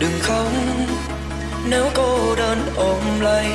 đừng khóc. Nếu cô đơn ôm lấy